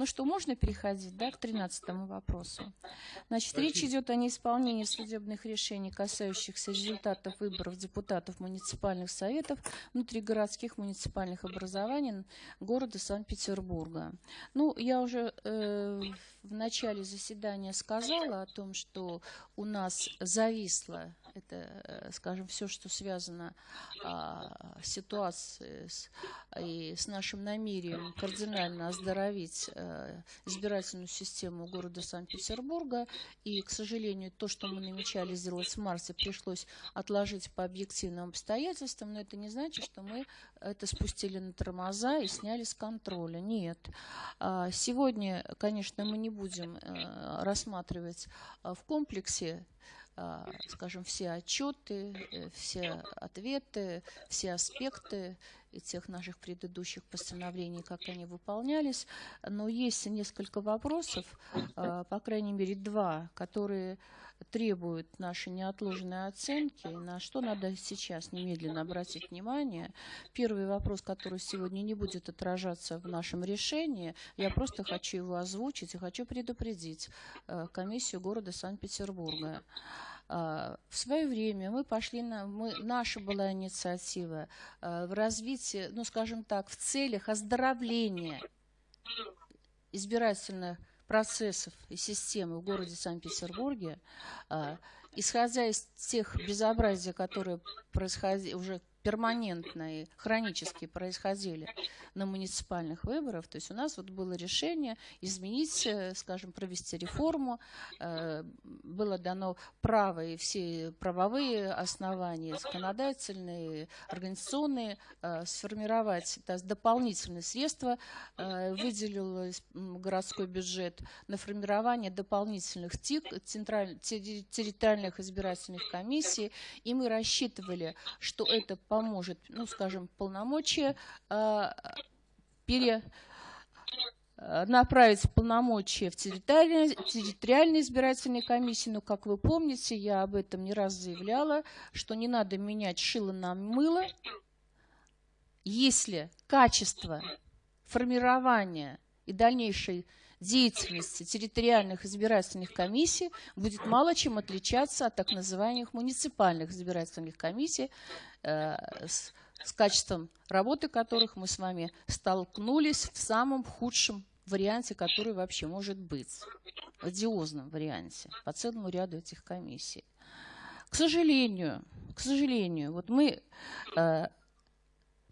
Ну что, можно переходить да, к 13 вопросу? Значит, речь идет о неисполнении судебных решений, касающихся результатов выборов депутатов муниципальных советов внутригородских муниципальных образований города Санкт-Петербурга. Ну, я уже э, в начале заседания сказала о том, что у нас зависло это, э, скажем, все, что связано а, с ситуацией с, и с нашим намерением кардинально оздоровить а, избирательную систему города Санкт-Петербурга. И, к сожалению, то, что мы намечали сделать в марте, пришлось отложить по объективным обстоятельствам, но это не значит, что мы это спустили на тормоза и сняли с контроля. Нет. А, сегодня, конечно, мы не будем э, рассматривать в комплексе скажем, все отчеты, э, все ответы, все аспекты и тех наших предыдущих постановлений, как они выполнялись. Но есть несколько вопросов, а, по крайней мере два, которые требуют нашей неотложной оценки, на что надо сейчас немедленно обратить внимание. Первый вопрос, который сегодня не будет отражаться в нашем решении, я просто хочу его озвучить и хочу предупредить а, комиссию города Санкт-Петербурга. А, в свое время мы пошли на, мы, наша была инициатива а, в развитии, ну скажем так, в целях оздоровления избирательных процессов и системы в городе Санкт-Петербурге, а, исходя из тех безобразий, которые происходили уже перманентно и хронически происходили на муниципальных выборах. То есть у нас вот было решение изменить, э, скажем, провести реформу. Э, было дано право и все правовые основания, законодательные, организационные, э, сформировать есть, дополнительные средства. Выделил городской бюджет на формирование дополнительных ТИК, территориальных избирательных комиссий. И мы рассчитывали, что это поможет, ну, скажем, полномочия э, пере, э, направить полномочия в территориальной, территориальной избирательной комиссии. Но, как вы помните, я об этом не раз заявляла, что не надо менять шило на мыло, если качество формирования и дальнейшей деятельности территориальных избирательных комиссий будет мало чем отличаться от так называемых муниципальных избирательных комиссий, э, с, с качеством работы которых мы с вами столкнулись в самом худшем варианте, который вообще может быть, в одиозном варианте по целому ряду этих комиссий. К сожалению, к сожалению, вот мы э,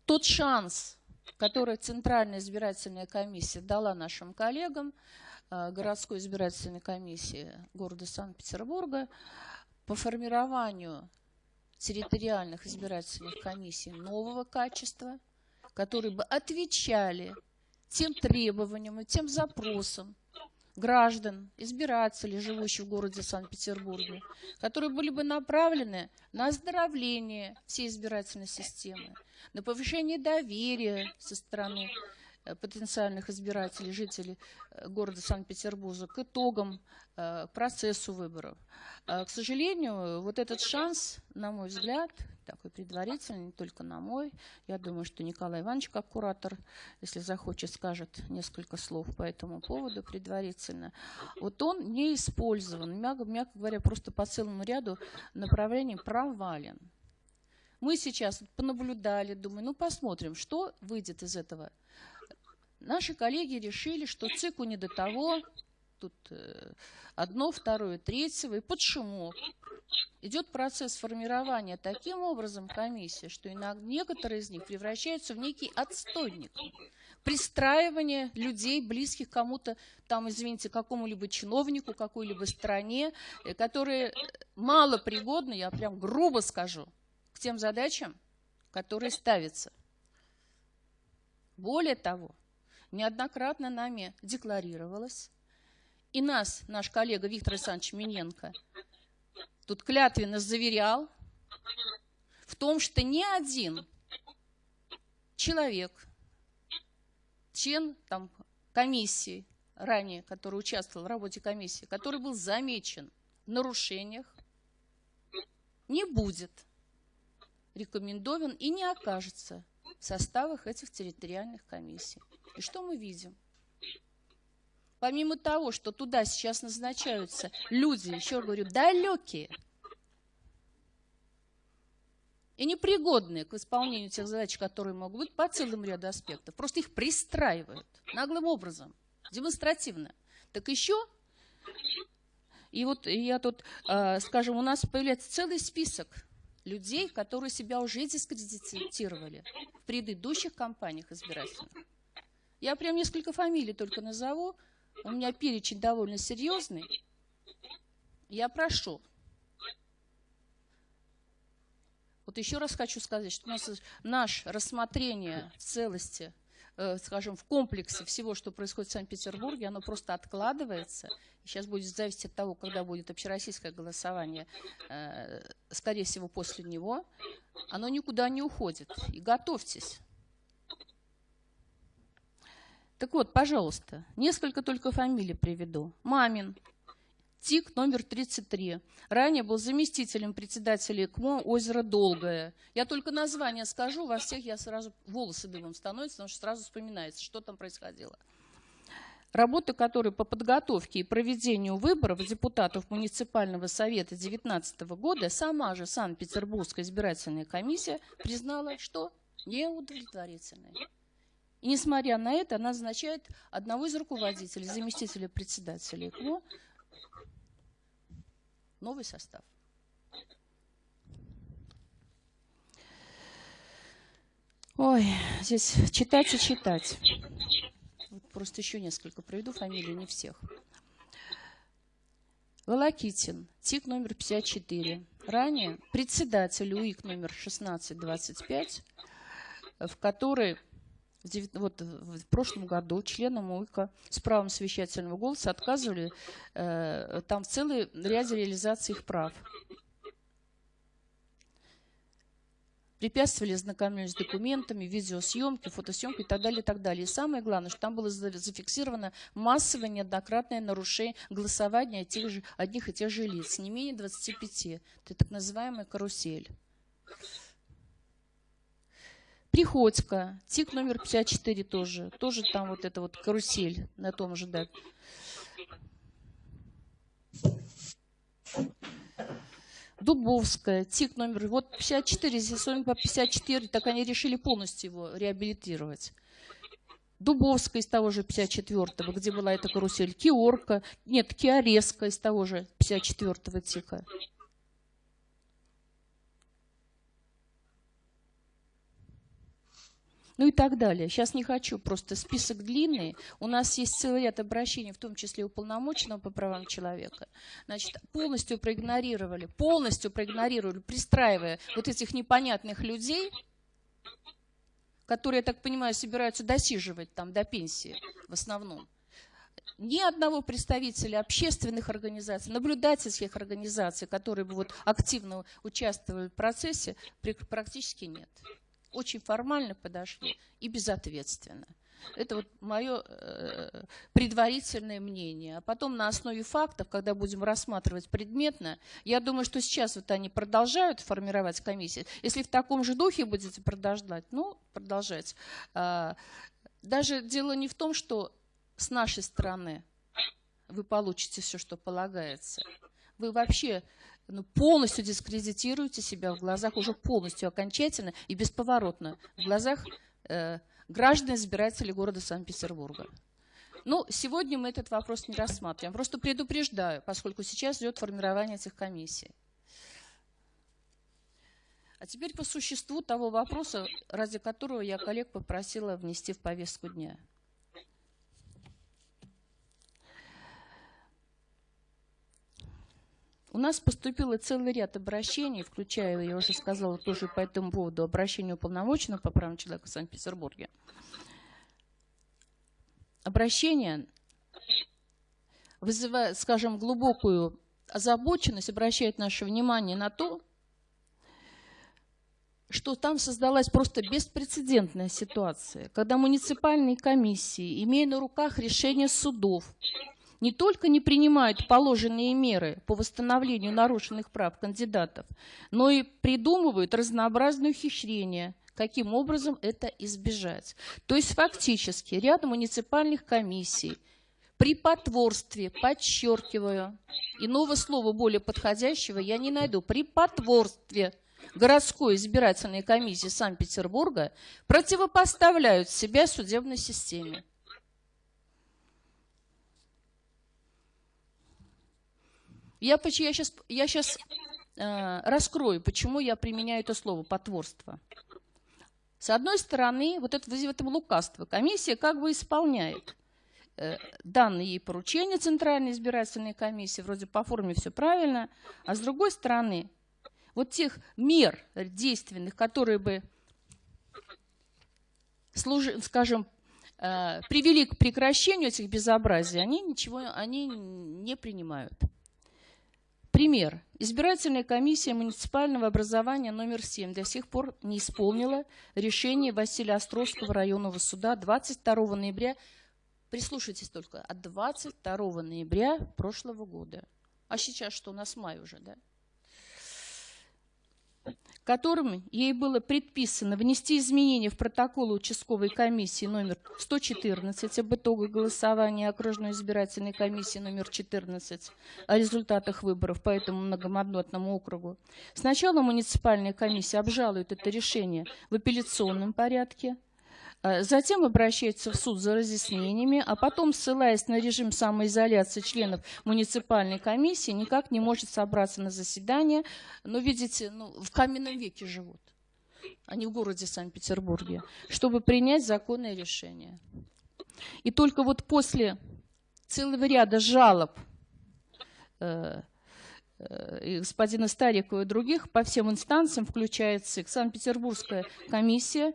тот шанс, который Центральная избирательная комиссия дала нашим коллегам, э, городской избирательной комиссии города Санкт-Петербурга, по формированию территориальных избирательных комиссий нового качества, которые бы отвечали тем требованиям и тем запросам граждан, избирателей, живущих в городе Санкт-Петербурге, которые были бы направлены на оздоровление всей избирательной системы, на повышение доверия со стороны потенциальных избирателей, жителей э, города Санкт-Петербурга к итогам, э, процессу выборов. А, к сожалению, вот этот шанс, на мой взгляд, такой предварительный, не только на мой, я думаю, что Николай Иванович, как куратор, если захочет, скажет несколько слов по этому поводу предварительно. Вот он не использован, мягко, мягко говоря, просто по целому ряду направлений провален. Мы сейчас понаблюдали, думаю, ну посмотрим, что выйдет из этого. Наши коллеги решили, что циклу не до того, тут э, одно, второе, третьего, и шумок. Идет процесс формирования таким образом комиссии, что иногда некоторые из них превращаются в некий отстойник. Пристраивание людей, близких кому-то, там, извините, какому-либо чиновнику, какой-либо стране, э, которые мало пригодны, я прям грубо скажу, к тем задачам, которые ставятся. Более того, неоднократно нами декларировалось, и нас, наш коллега Виктор Александрович Миненко, тут клятвенно заверял в том, что ни один человек, член там, комиссии, ранее, который участвовал в работе комиссии, который был замечен в нарушениях, не будет рекомендован и не окажется в составах этих территориальных комиссий. И что мы видим? помимо того, что туда сейчас назначаются люди, еще говорю, далекие и непригодные к исполнению тех задач, которые могут быть по целым ряду аспектов, просто их пристраивают наглым образом, демонстративно. Так еще, и вот я тут, а, скажем, у нас появляется целый список людей, которые себя уже дискредитировали в предыдущих кампаниях избирательных. Я прям несколько фамилий только назову. У меня перечень довольно серьезный. Я прошу. Вот еще раз хочу сказать, что у нас наше рассмотрение в целости, э, скажем, в комплексе всего, что происходит в Санкт-Петербурге, оно просто откладывается. Сейчас будет зависеть от того, когда будет общероссийское голосование, э, скорее всего, после него. Оно никуда не уходит. И готовьтесь. Так вот, пожалуйста, несколько только фамилий приведу. Мамин, ТИК номер 33. Ранее был заместителем председателя ИКМО «Озеро Долгое». Я только название скажу, во всех я сразу волосы дымом становятся, потому что сразу вспоминается, что там происходило. Работы, которые по подготовке и проведению выборов депутатов муниципального совета 2019 года сама же Санкт-Петербургская избирательная комиссия признала, что неудовлетворительные. И несмотря на это, она назначает одного из руководителей, заместителя председателя ИКМО, новый состав. Ой, здесь читать и читать. Просто еще несколько приведу фамилии, не всех. Волокитин, ТИК номер 54. Ранее председатель УИК номер 1625, в которой вот в прошлом году членам УИКа с правом совещательного голоса отказывали э, там в целой ряде реализации их прав. Препятствовали ознакомлению с документами, видеосъемки, фотосъемки и так далее, и так далее. И самое главное, что там было зафиксировано массовое неоднократное нарушение голосования тех же, одних и тех же лиц, не менее 25. Это так называемая карусель. Приходько, ТИК номер 54 тоже. Тоже там вот эта вот карусель на том же, да. Дубовская, ТИК номер, вот 54, здесь он по 54, так они решили полностью его реабилитировать. Дубовская из того же 54-го, где была эта карусель, Киорка, нет, Киореска из того же 54-го ТИКа. Ну и так далее. Сейчас не хочу, просто список длинный. У нас есть целый ряд обращений, в том числе уполномоченного по правам человека. Значит, полностью проигнорировали, полностью проигнорировали, пристраивая вот этих непонятных людей, которые, я так понимаю, собираются досиживать там до пенсии в основном ни одного представителя общественных организаций, наблюдательских организаций, которые бы вот активно участвовали в процессе, практически нет очень формально подошли и безответственно. Это вот мое э, предварительное мнение. А потом на основе фактов, когда будем рассматривать предметно, я думаю, что сейчас вот они продолжают формировать комиссии. Если в таком же духе будете продолжать, ну, продолжать. Э, даже дело не в том, что с нашей стороны вы получите все, что полагается. Вы вообще ну, полностью дискредитируете себя в глазах, уже полностью, окончательно и бесповоротно в глазах э, граждан избирателей города Санкт-Петербурга. Ну, сегодня мы этот вопрос не рассматриваем. Просто предупреждаю, поскольку сейчас идет формирование этих комиссий. А теперь по существу того вопроса, ради которого я коллег попросила внести в повестку дня. У нас поступило целый ряд обращений, включая, я уже сказала, тоже по этому поводу, обращение уполномоченного по правам человека в Санкт-Петербурге. Обращение вызывает, скажем, глубокую озабоченность, обращает наше внимание на то, что там создалась просто беспрецедентная ситуация, когда муниципальные комиссии, имея на руках решения судов, не только не принимают положенные меры по восстановлению нарушенных прав кандидатов, но и придумывают разнообразные ухищрения, каким образом это избежать. То есть фактически ряд муниципальных комиссий При потворстве, подчеркиваю, иного слова более подходящего я не найду, при потворстве городской избирательной комиссии Санкт-Петербурга противопоставляют себя судебной системе. Я, я сейчас, я сейчас э, раскрою, почему я применяю это слово «потворство». С одной стороны, вот это, в этом лукавство. Комиссия как бы исполняет э, данные ей поручения Центральной избирательной комиссии, вроде по форме все правильно, а с другой стороны, вот тех мер действенных, которые бы, служи, скажем, э, привели к прекращению этих безобразий, они ничего они не принимают. Пример. Избирательная комиссия муниципального образования номер 7 до сих пор не исполнила решение Василия Островского районного суда 22 ноября, прислушайтесь только, от 22 ноября прошлого года. А сейчас что, у нас май уже, да? Которым ей было предписано внести изменения в протокол участковой комиссии номер 114 об итогах голосования окружной избирательной комиссии номер 14 о результатах выборов по этому многомандатному округу. Сначала муниципальная комиссия обжалует это решение в апелляционном порядке, затем обращается в суд за разъяснениями, а потом, ссылаясь на режим самоизоляции членов муниципальной комиссии, никак не может собраться на заседание. Но, видите, ну, в каменном веке живут, а не в городе Санкт-Петербурге, чтобы принять законное решение. И только вот после целого ряда жалоб э, э, господина Старикова и других по всем инстанциям, включая ЦИК, Санкт-Петербургская комиссия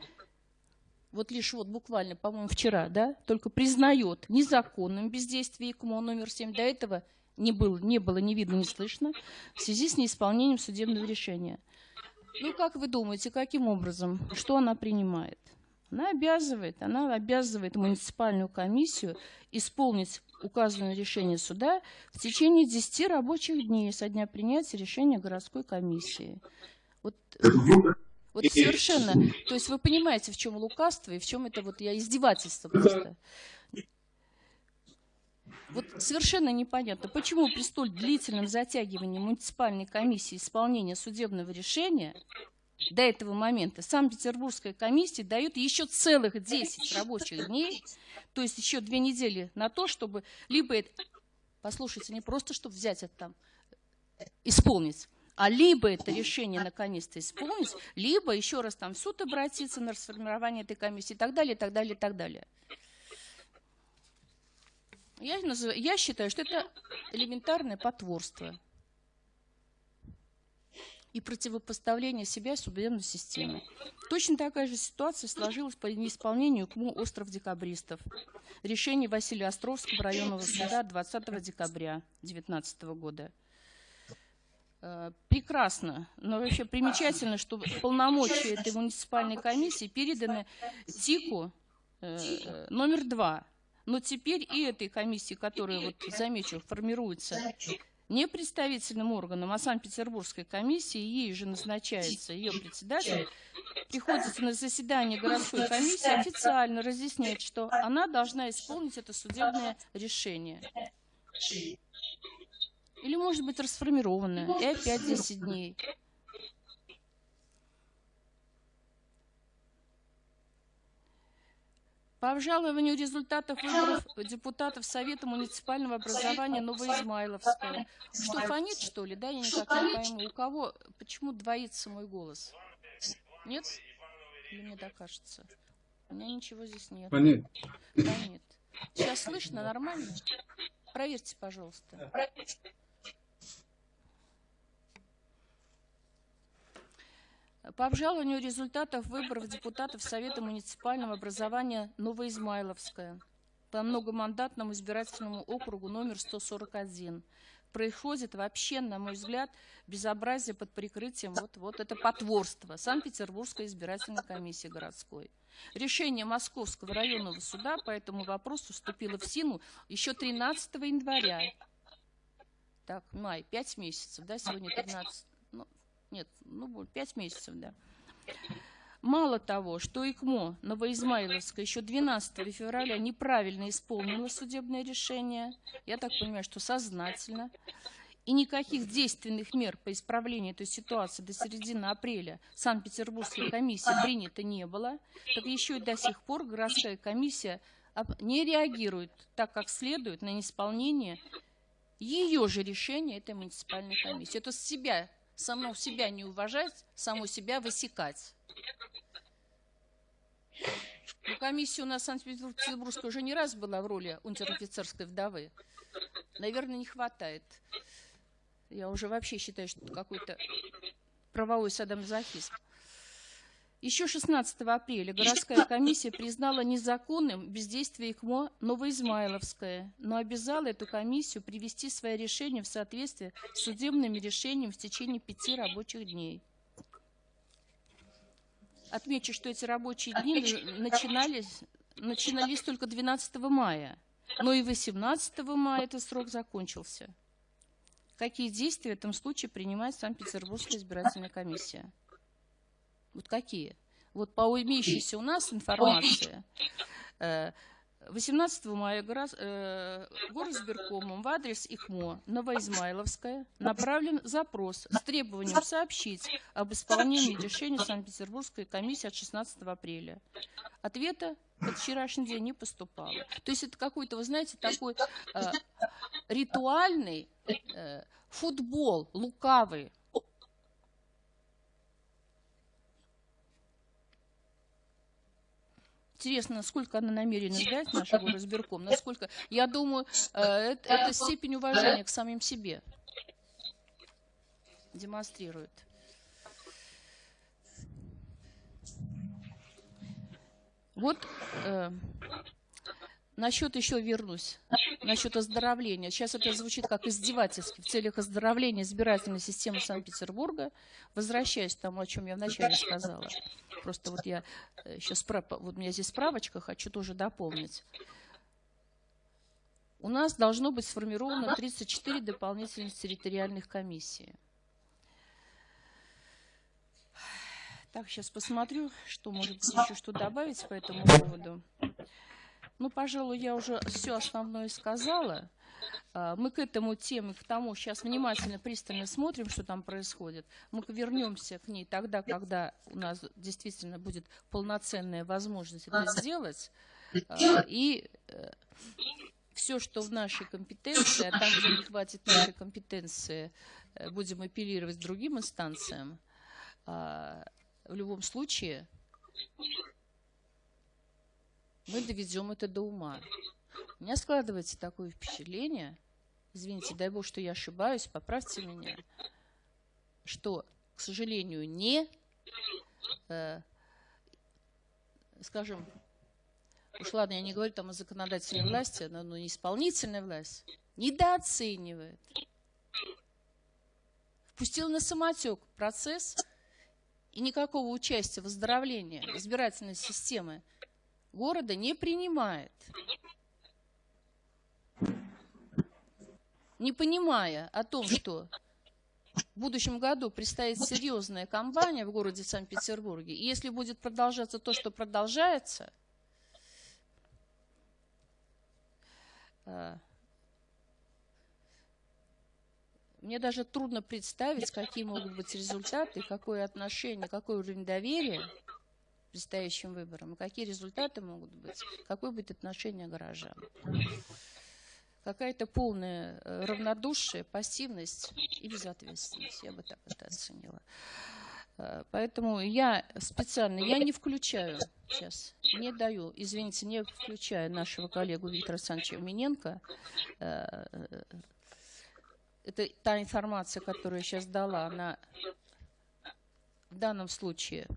вот лишь вот буквально, по-моему, вчера, да, только признает незаконным бездействие ИКМО номер 7. До этого не было, не было ни видно, ни слышно в связи с неисполнением судебного решения. Ну, как вы думаете, каким образом? Что она принимает? Она обязывает, она обязывает муниципальную комиссию исполнить указанное решение суда в течение 10 рабочих дней со дня принятия решения городской комиссии. Вот вот совершенно. То есть вы понимаете, в чем лукавство и в чем это вот я издевательство просто. Вот совершенно непонятно, почему при столь длительном затягивании муниципальной комиссии исполнения судебного решения до этого момента Санкт-Петербургская комиссия дает еще целых 10 рабочих дней, то есть еще две недели на то, чтобы либо это, послушайте, не просто, чтобы взять это там, исполнить, а либо это решение наконец-то исполнить, либо еще раз там в суд обратиться на расформирование этой комиссии и так далее, и так далее, и так далее. Я, называю, я считаю, что это элементарное потворство и противопоставление себя судебной системе. Точно такая же ситуация сложилась по неисполнению КМУ «Остров декабристов». Решение Василия Островского районного суда 20 декабря 2019 года – прекрасно, но вообще примечательно, что полномочия этой муниципальной комиссии переданы ТИКу э, номер два. Но теперь и этой комиссии, которая, вот, замечу, формируется не представительным органом, а Санкт-Петербургской комиссии, ей же назначается ее председатель, приходится на заседание городской комиссии официально разъяснять, что она должна исполнить это судебное решение. Или может быть расформированная. И опять 10 дней. По обжалованию результатов выборов депутатов Совета муниципального образования Новоизмайловского. Что, фонит, что ли? Да, я никак не пойму. У кого, почему двоится мой голос? Нет? Или мне так кажется? У меня ничего здесь нет. Фонит. Фонит. Сейчас слышно нормально? Проверьте, пожалуйста. По обжалованию результатов выборов депутатов Совета муниципального образования Новоизмайловская по многомандатному избирательному округу номер 141 происходит вообще, на мой взгляд, безобразие под прикрытием, вот, вот это потворство Санкт-Петербургской избирательной комиссии городской. Решение Московского районного суда по этому вопросу вступило в силу еще 13 января. Так, май, 5 месяцев, да, сегодня 13. Нет, ну, 5 месяцев, да. Мало того, что ИКМО Новоизмайловская еще 12 февраля неправильно исполнила судебное решение, я так понимаю, что сознательно, и никаких действенных мер по исправлению этой ситуации до середины апреля Санкт-Петербургской комиссии принято не было, так еще и до сих пор городская комиссия не реагирует так, как следует на неисполнение ее же решения этой муниципальной комиссии. Это себя, само себя не уважать, само себя высекать. Ну, комиссия у нас Санкт-Петербургская уже не раз была в роли унтер-офицерской вдовы. Наверное, не хватает. Я уже вообще считаю, что это какой-то правовой садомазохизм. Еще 16 апреля городская комиссия признала незаконным бездействие ИКМО Новоизмайловское, но обязала эту комиссию привести свои решения в соответствие с судебными решениями в течение пяти рабочих дней. Отмечу, что эти рабочие дни начинались, начинались только 12 мая, но и 18 мая этот срок закончился. Какие действия в этом случае принимает Санкт-Петербургская избирательная комиссия? Вот какие? Вот по имеющейся у нас информации, 18 э, мая э, горосберкомом в адрес ИКМО Новоизмайловская направлен запрос с требованием сообщить об исполнении решения Санкт-Петербургской комиссии от 16 апреля. Ответа в вчерашний день не поступало. То есть это какой-то, вы знаете, такой э, ритуальный э, футбол лукавый Интересно, насколько она намерена сдать нашего разбирком, насколько, я думаю, это, это степень уважения к самим себе демонстрирует. Вот э, насчет еще вернусь, насчет оздоровления. Сейчас это звучит как издевательски в целях оздоровления избирательной системы Санкт-Петербурга. Возвращаясь к тому, о чем я вначале сказала. Просто вот я еще справ... вот у меня здесь справочка, хочу тоже дополнить. У нас должно быть сформировано 34 дополнительных территориальных комиссии. Так, сейчас посмотрю, что может еще что добавить по этому поводу. Ну, пожалуй, я уже все основное сказала. А, мы к этому теме, к тому, сейчас внимательно, пристально смотрим, что там происходит. Мы вернемся к ней тогда, когда у нас действительно будет полноценная возможность это сделать. А, и э, все, что в нашей компетенции, а там, где не хватит нашей компетенции, э, будем апеллировать другим инстанциям, а, в любом случае мы доведем это до ума. У меня складывается такое впечатление, извините, дай бог, что я ошибаюсь, поправьте меня, что, к сожалению, не, э, скажем, уж ладно, я не говорю там о законодательной власти, но, но исполнительная власть недооценивает. Впустил на самотек процесс и никакого участия в оздоровлении избирательной системы города не принимает. Не понимая о том, что в будущем году предстоит серьезная кампания в городе Санкт-Петербурге, и если будет продолжаться то, что продолжается, э, мне даже трудно представить, какие могут быть результаты, какое отношение, какой уровень доверия предстоящим выборам, и какие результаты могут быть, какое будет отношение горожан. Какая-то полная э, равнодушие, пассивность и безответственность, я бы так это оценила. Э, поэтому я специально, я не включаю сейчас, не даю, извините, не включаю нашего коллегу Виктора Александровича Миненко. Э, это та информация, которую я сейчас дала, она в данном случае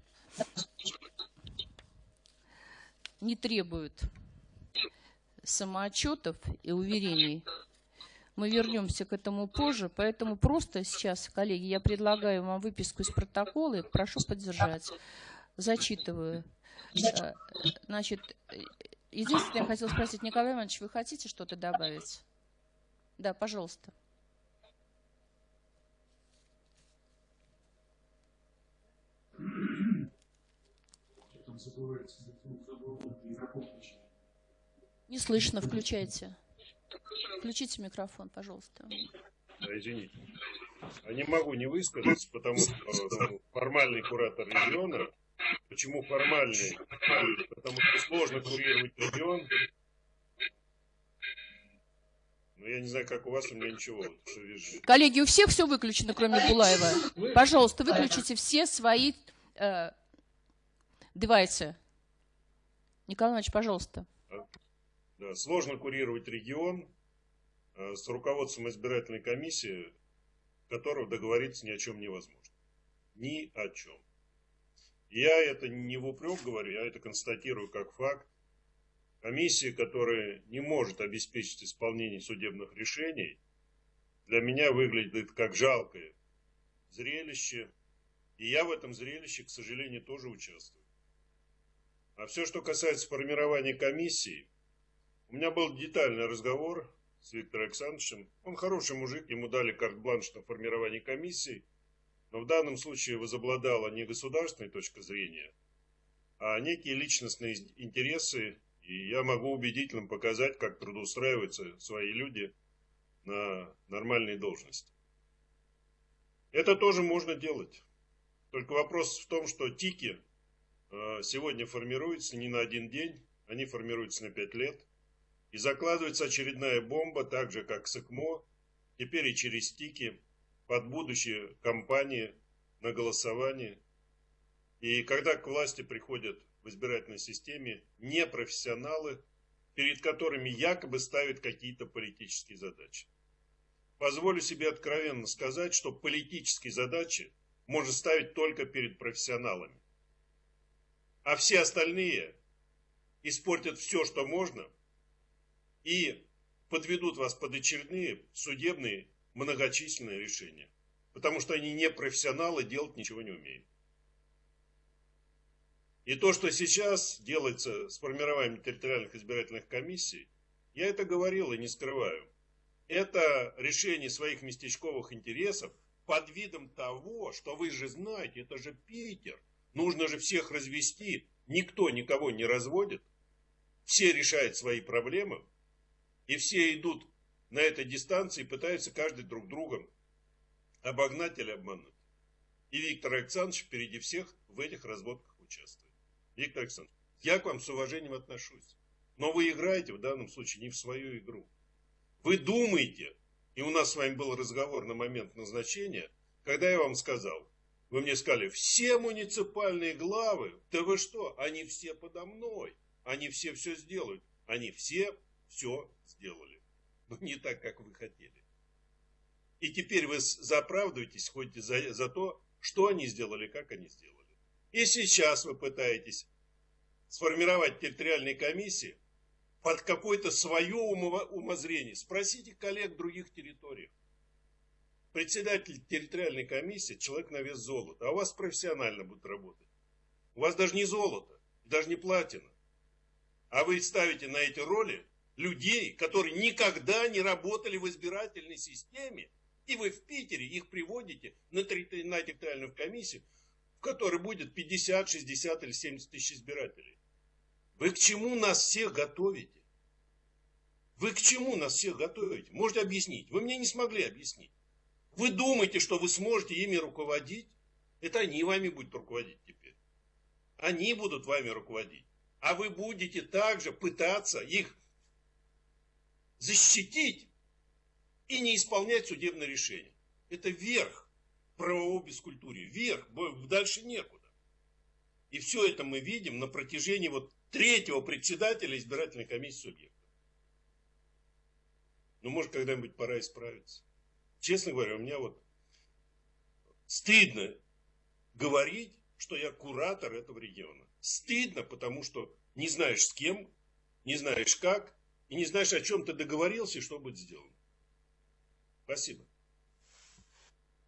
не требует самоотчетов и уверений. Мы вернемся к этому позже, поэтому просто сейчас, коллеги, я предлагаю вам выписку из протокола и прошу поддержать. Зачитываю. Э, значит, единственное, я хотела спросить, Николай Иванович, вы хотите что-то добавить? Да, пожалуйста. Не слышно, включайте. Включите микрофон, пожалуйста. Да, извините. А не могу не высказаться, потому что ну, формальный куратор региона. Почему формальный? Потому что сложно курировать регион. Ну, я не знаю, как у вас, у меня ничего. Коллеги, у всех все выключено, кроме Булаева. Пожалуйста, выключите все свои э, девайсы. Николай Иванович, пожалуйста. Сложно курировать регион э, с руководством избирательной комиссии, которого договориться ни о чем невозможно. Ни о чем. Я это не в упрек говорю, я это констатирую как факт. Комиссия, которая не может обеспечить исполнение судебных решений, для меня выглядит как жалкое зрелище. И я в этом зрелище, к сожалению, тоже участвую. А все, что касается формирования комиссии, у меня был детальный разговор с Виктором Александровичем. Он хороший мужик, ему дали карт-бланш на формирование комиссии. Но в данном случае возобладала не государственная точка зрения, а некие личностные интересы. И я могу убедительно показать, как трудоустраиваются свои люди на нормальные должности. Это тоже можно делать. Только вопрос в том, что тики сегодня формируются не на один день, они формируются на пять лет. И закладывается очередная бомба, так же как с теперь и через тики, под будущие кампании на голосование. И когда к власти приходят в избирательной системе непрофессионалы, перед которыми якобы ставят какие-то политические задачи. Позволю себе откровенно сказать, что политические задачи можно ставить только перед профессионалами. А все остальные испортят все, что можно, и подведут вас под очередные судебные многочисленные решения. Потому что они не профессионалы, делать ничего не умеют. И то, что сейчас делается с формированием территориальных избирательных комиссий, я это говорил и не скрываю. Это решение своих местечковых интересов под видом того, что вы же знаете, это же Питер. Нужно же всех развести. Никто никого не разводит. Все решают свои проблемы. И все идут на этой дистанции и пытаются каждый друг другом обогнать или обмануть. И Виктор Александрович впереди всех в этих разводках участвует. Виктор Александрович, я к вам с уважением отношусь. Но вы играете в данном случае не в свою игру. Вы думаете, и у нас с вами был разговор на момент назначения, когда я вам сказал, вы мне сказали, все муниципальные главы, да вы что, они все подо мной, они все все сделают, они все все сделали, но не так, как вы хотели. И теперь вы заправдываетесь, ходите за, за то, что они сделали, как они сделали. И сейчас вы пытаетесь сформировать территориальные комиссии под какое-то свое умозрение. Спросите коллег других территориях. Председатель территориальной комиссии – человек на вес золота, а у вас профессионально будет работать. У вас даже не золото, даже не платина. А вы ставите на эти роли людей, которые никогда не работали в избирательной системе, и вы в Питере их приводите на территориальную комиссию, в которой будет 50, 60 или 70 тысяч избирателей. Вы к чему нас всех готовите? Вы к чему нас всех готовите? Можете объяснить? Вы мне не смогли объяснить. Вы думаете, что вы сможете ими руководить? Это они вами будут руководить теперь. Они будут вами руководить. А вы будете также пытаться их защитить и не исполнять судебное решение. Это верх правового бескультурия. Верх, дальше некуда. И все это мы видим на протяжении вот третьего председателя избирательной комиссии субъекта. Ну, может, когда-нибудь пора исправиться. Честно говоря, у меня вот стыдно говорить, что я куратор этого региона. Стыдно, потому что не знаешь с кем, не знаешь как, и не знаешь, о чем ты договорился и что будет сделано. Спасибо.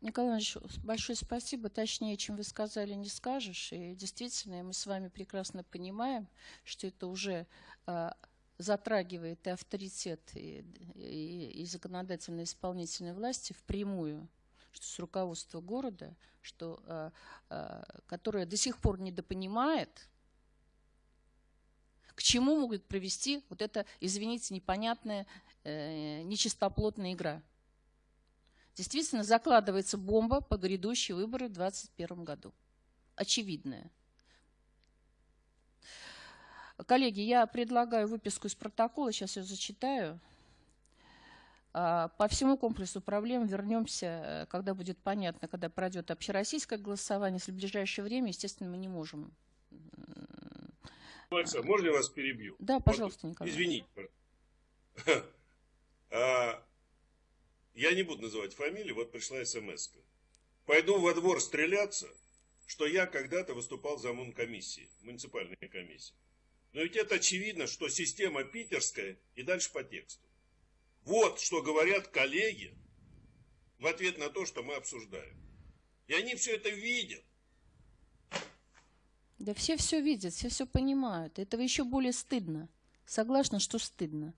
Николай Иванович, большое спасибо. Точнее, чем вы сказали, не скажешь. И действительно, мы с вами прекрасно понимаем, что это уже а, затрагивает и авторитет, и, и, и законодательной исполнительной власти впрямую, что с руководства города, что, а, а, которое до сих пор недопонимает к чему может привести вот эта, извините, непонятная, э, нечистоплотная игра. Действительно, закладывается бомба по грядущие выборы в 2021 году. Очевидная. Коллеги, я предлагаю выписку из протокола, сейчас ее зачитаю. А, по всему комплексу проблем вернемся, э, когда будет понятно, когда пройдет общероссийское голосование. Если в ближайшее время, естественно, мы не можем. Александр, можно я вас перебью? Да, пожалуйста, Николай. Извините. А, я не буду называть фамилии, вот пришла смс -ка. Пойду во двор стреляться, что я когда-то выступал за комиссии, муниципальной комиссии. Но ведь это очевидно, что система питерская и дальше по тексту. Вот что говорят коллеги в ответ на то, что мы обсуждаем. И они все это видят. Да все все видят, все все понимают. Этого еще более стыдно. Согласна, что стыдно.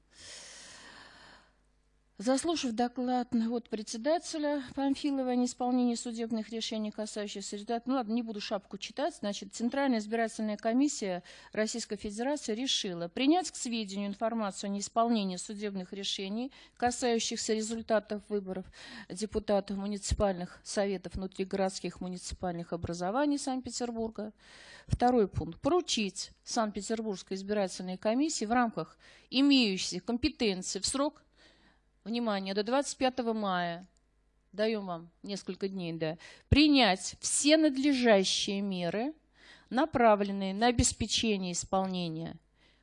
Заслушав доклад от председателя Памфилова о неисполнении судебных решений, касающихся результатов, ну ладно, не буду шапку читать, значит, Центральная избирательная комиссия Российской Федерации решила принять к сведению информацию о неисполнении судебных решений, касающихся результатов выборов депутатов муниципальных советов внутригородских муниципальных образований Санкт-Петербурга. Второй пункт. Поручить Санкт-Петербургской избирательной комиссии в рамках имеющихся компетенций в срок внимание, до 25 мая, даем вам несколько дней, да, принять все надлежащие меры, направленные на обеспечение исполнения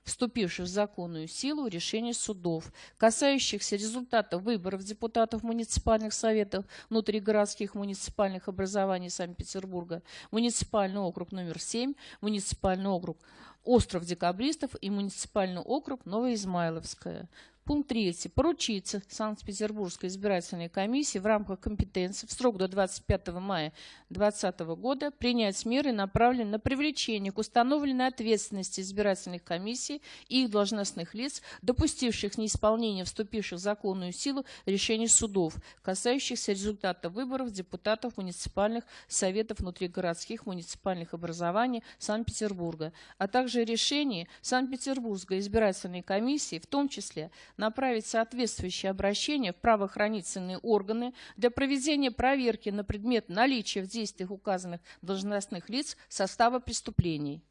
вступивших в законную силу решений судов, касающихся результатов выборов депутатов муниципальных советов внутригородских муниципальных образований Санкт-Петербурга, муниципальный округ номер 7, муниципальный округ Остров Декабристов и муниципальный округ Новоизмайловская. Пункт 3. Поручиться Санкт-Петербургской избирательной комиссии в рамках компетенции в срок до 25 мая 2020 года принять меры, направленные на привлечение к установленной ответственности избирательных комиссий и их должностных лиц, допустивших неисполнение вступивших в законную силу решений судов, касающихся результатов выборов депутатов муниципальных советов внутригородских муниципальных образований Санкт-Петербурга, а также решений Санкт-Петербургской избирательной комиссии, в том числе направить соответствующее обращение в правоохранительные органы для проведения проверки на предмет наличия в действиях указанных должностных лиц состава преступлений.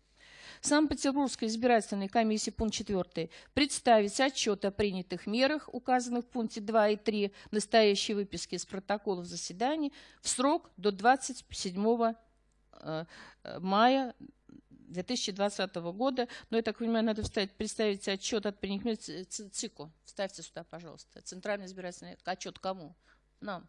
Санкт-Петербургской избирательной комиссии, пункт 4, представить отчет о принятых мерах, указанных в пункте 2 и 3 настоящей выписки из протоколов заседаний в срок до 27 э, мая 2020 года. Но, я так понимаю, надо вставить, представить отчет от ЦИКу. Вставьте сюда, пожалуйста. Центральный избирательный отчет кому? Нам.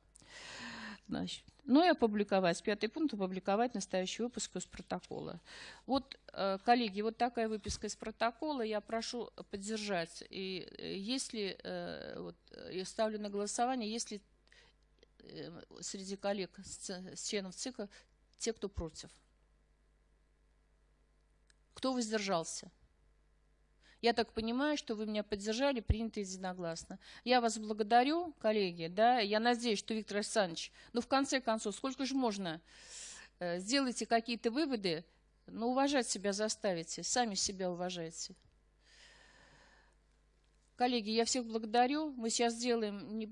Значит, ну и опубликовать, пятый пункт, опубликовать настоящий выпуск из протокола. Вот, э, коллеги, вот такая выписка из протокола. Я прошу поддержать. И э, если, э, вот, я ставлю на голосование, если среди коллег, членов ЦИКа, те, кто против. Кто воздержался? Я так понимаю, что вы меня поддержали, принято единогласно. Я вас благодарю, коллеги, да, я надеюсь, что Виктор Александрович, ну, в конце концов, сколько же можно, э, сделайте какие-то выводы, но уважать себя заставите, сами себя уважайте. Коллеги, я всех благодарю, мы сейчас сделаем